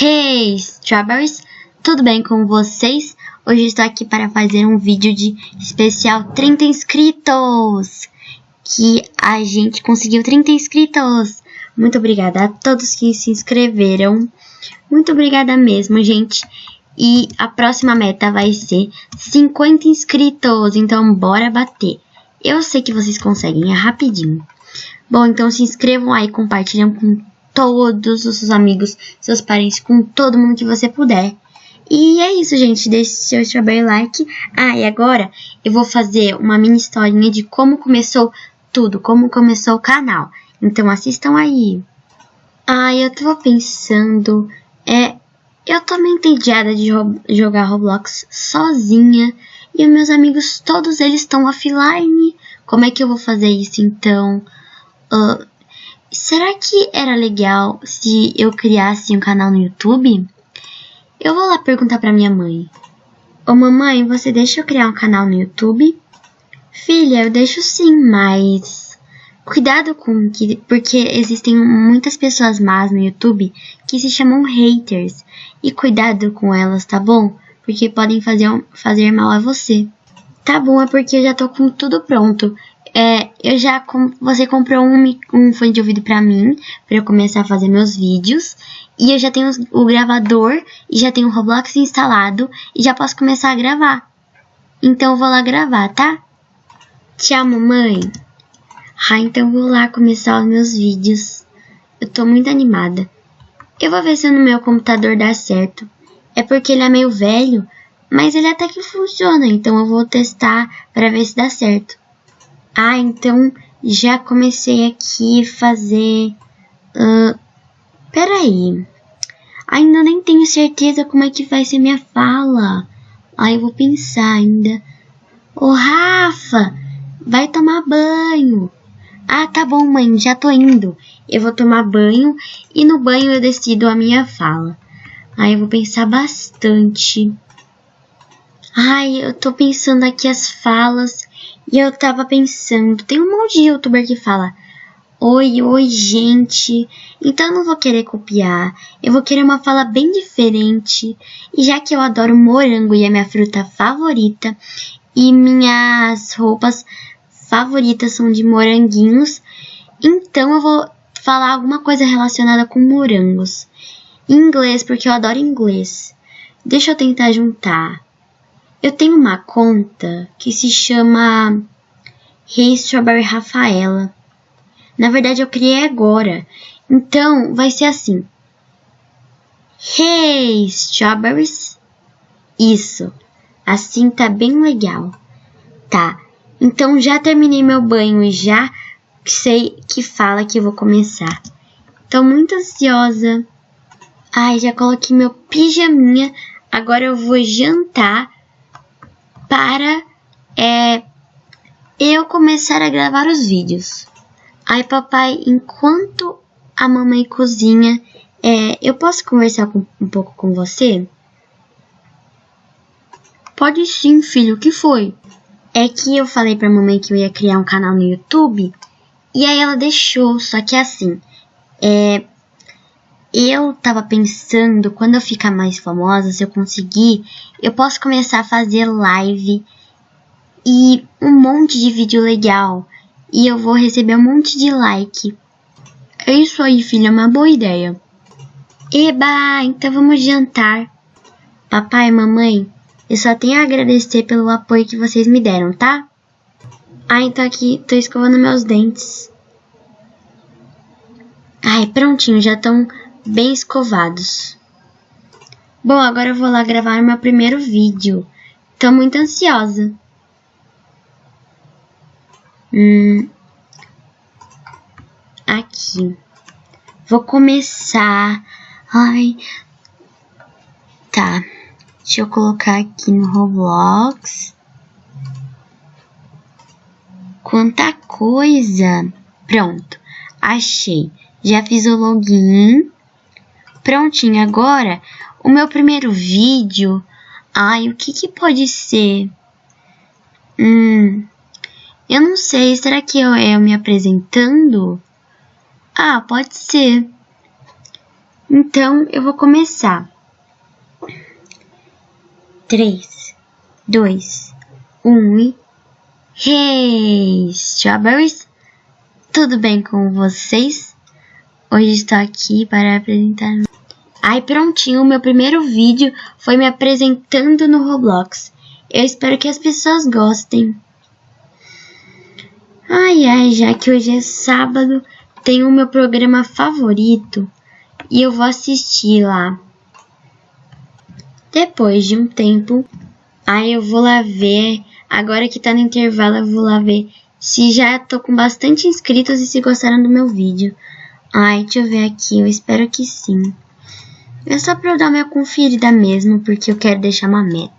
Hey, Strawberries! Tudo bem com vocês? Hoje estou aqui para fazer um vídeo de especial 30 inscritos! Que a gente conseguiu 30 inscritos! Muito obrigada a todos que se inscreveram. Muito obrigada mesmo, gente. E a próxima meta vai ser 50 inscritos, então bora bater. Eu sei que vocês conseguem, é rapidinho. Bom, então se inscrevam aí, compartilham com todos os seus amigos, seus parentes, com todo mundo que você puder. E é isso, gente. Deixe seu strawberry like. Ah, e agora eu vou fazer uma mini historinha de como começou tudo, como começou o canal. Então assistam aí. Ah, eu tava pensando... É, eu tô meio entediada de jogar Roblox sozinha. E os meus amigos, todos eles estão offline. Como é que eu vou fazer isso, então? Uh, Será que era legal se eu criasse um canal no YouTube? Eu vou lá perguntar para minha mãe. Ô mamãe, você deixa eu criar um canal no YouTube? Filha, eu deixo sim, mas cuidado com que porque existem muitas pessoas más no YouTube que se chamam haters e cuidado com elas, tá bom? Porque podem fazer fazer mal a você. Tá bom, é porque eu já tô com tudo pronto. É, eu já você comprou um, um fone de ouvido pra mim, pra eu começar a fazer meus vídeos. E eu já tenho o gravador, e já tenho o Roblox instalado, e já posso começar a gravar. Então eu vou lá gravar, tá? Tchau, mamãe. Ah, então vou lá começar os meus vídeos. Eu tô muito animada. Eu vou ver se no meu computador dá certo. É porque ele é meio velho, mas ele até que funciona, então eu vou testar para ver se dá certo. Ah, então já comecei aqui fazer... Uh, peraí. Ainda nem tenho certeza como é que vai ser minha fala. Aí eu vou pensar ainda. Ô, Rafa, vai tomar banho. Ah, tá bom, mãe, já tô indo. Eu vou tomar banho e no banho eu decido a minha fala. Aí eu vou pensar bastante. Ai, eu tô pensando aqui as falas e eu tava pensando, tem um monte de youtuber que fala Oi, oi, gente. Então eu não vou querer copiar. Eu vou querer uma fala bem diferente. E já que eu adoro morango e é minha fruta favorita, e minhas roupas favoritas são de moranguinhos, então eu vou falar alguma coisa relacionada com morangos. Em inglês, porque eu adoro inglês. Deixa eu tentar juntar. Eu tenho uma conta que se chama Hey Strawberry Rafaela. Na verdade, eu criei agora. Então, vai ser assim. Hey Strawberries. Isso. Assim tá bem legal. Tá. Então, já terminei meu banho e já sei que fala que eu vou começar. Tô muito ansiosa. Ai, já coloquei meu pijaminha. Agora eu vou jantar para é, eu começar a gravar os vídeos. Aí, papai, enquanto a mamãe cozinha, é, eu posso conversar com, um pouco com você? Pode sim, filho, o que foi? É que eu falei pra mamãe que eu ia criar um canal no YouTube, e aí ela deixou, só que assim, é, eu tava pensando, quando eu ficar mais famosa, se eu conseguir, eu posso começar a fazer live e um monte de vídeo legal. E eu vou receber um monte de like. É isso aí, filha, é uma boa ideia. Eba, então vamos jantar. Papai e mamãe, eu só tenho a agradecer pelo apoio que vocês me deram, tá? Ah, então aqui, tô escovando meus dentes. Ai, prontinho, já estão bem escovados. Bom, agora eu vou lá gravar meu primeiro vídeo. Tô muito ansiosa. Hum, aqui. Vou começar. Ai. Tá. Deixa eu colocar aqui no Roblox. Quanta coisa. Pronto. Achei. Já fiz o login. Prontinho, agora o meu primeiro vídeo. Ai, o que que pode ser? Hum, eu não sei, será que eu, eu me apresentando? Ah, pode ser. Então, eu vou começar. 3, 2, 1 e... Hey, Strawberries! Tudo bem com vocês? Hoje estou aqui para apresentar... Ai, prontinho, meu primeiro vídeo foi me apresentando no Roblox. Eu espero que as pessoas gostem. Ai, ai, já que hoje é sábado, tem o meu programa favorito e eu vou assistir lá. Depois de um tempo, aí eu vou lá ver, agora que tá no intervalo eu vou lá ver se já tô com bastante inscritos e se gostaram do meu vídeo. Ai, deixa eu ver aqui, eu espero que sim. É só pra eu dar uma conferida mesmo, porque eu quero deixar uma meta.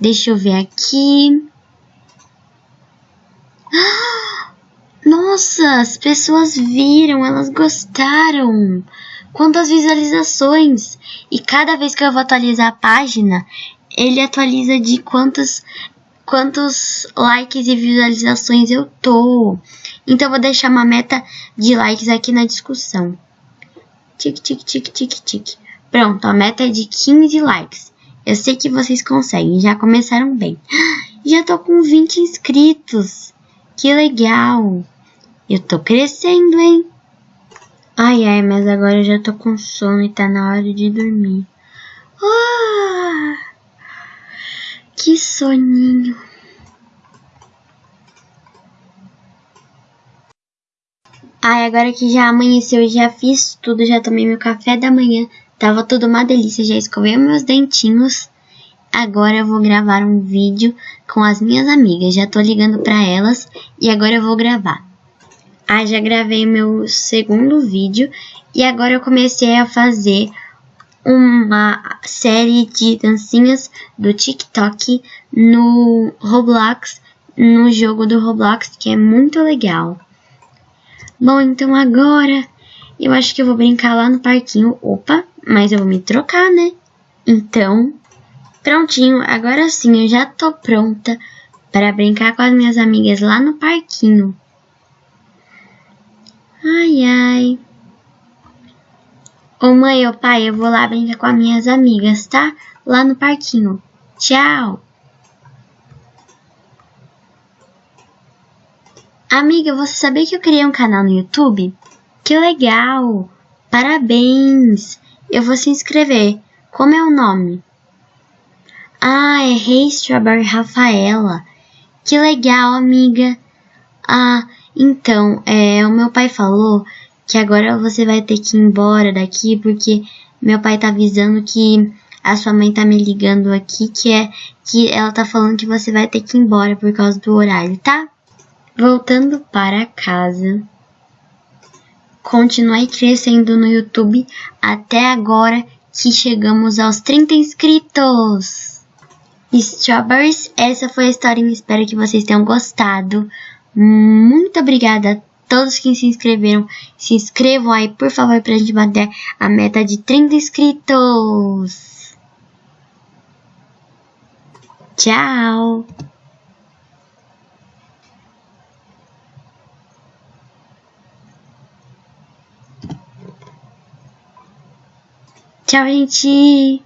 Deixa eu ver aqui. Nossa, as pessoas viram, elas gostaram quantas visualizações. E cada vez que eu vou atualizar a página, ele atualiza de quantos, quantos likes e visualizações eu tô. Então eu vou deixar uma meta de likes aqui na discussão. Tic, tic, tic, tic, tic. Pronto, a meta é de 15 likes. Eu sei que vocês conseguem, já começaram bem. Já tô com 20 inscritos. Que legal. Eu tô crescendo, hein? Ai, ai, mas agora eu já tô com sono e tá na hora de dormir. Ah, que soninho. Ai, agora que já amanheceu, já fiz tudo, já tomei meu café da manhã, tava tudo uma delícia, já escovei meus dentinhos. Agora eu vou gravar um vídeo com as minhas amigas, já tô ligando pra elas e agora eu vou gravar. Ah, já gravei meu segundo vídeo e agora eu comecei a fazer uma série de dancinhas do TikTok no Roblox, no jogo do Roblox, que é muito legal. Bom, então agora eu acho que eu vou brincar lá no parquinho. Opa, mas eu vou me trocar, né? Então, prontinho, agora sim eu já tô pronta para brincar com as minhas amigas lá no parquinho. Ai, ai. Ô mãe, ô pai, eu vou lá brincar com as minhas amigas, tá? Lá no parquinho. Tchau. Amiga, você sabia que eu criei um canal no YouTube? Que legal! Parabéns! Eu vou se inscrever. Como é o nome? Ah, é Hey Strawberry Rafaela. Que legal, amiga. Ah, então, é, o meu pai falou que agora você vai ter que ir embora daqui porque meu pai tá avisando que a sua mãe tá me ligando aqui que é que ela tá falando que você vai ter que ir embora por causa do horário, tá? Voltando para casa. Continuei crescendo no YouTube até agora que chegamos aos 30 inscritos. Strawberries, essa foi a história e espero que vocês tenham gostado. Muito obrigada a todos que se inscreveram. Se inscrevam aí, por favor, pra gente bater a meta de 30 inscritos. Tchau! Tchau, gente!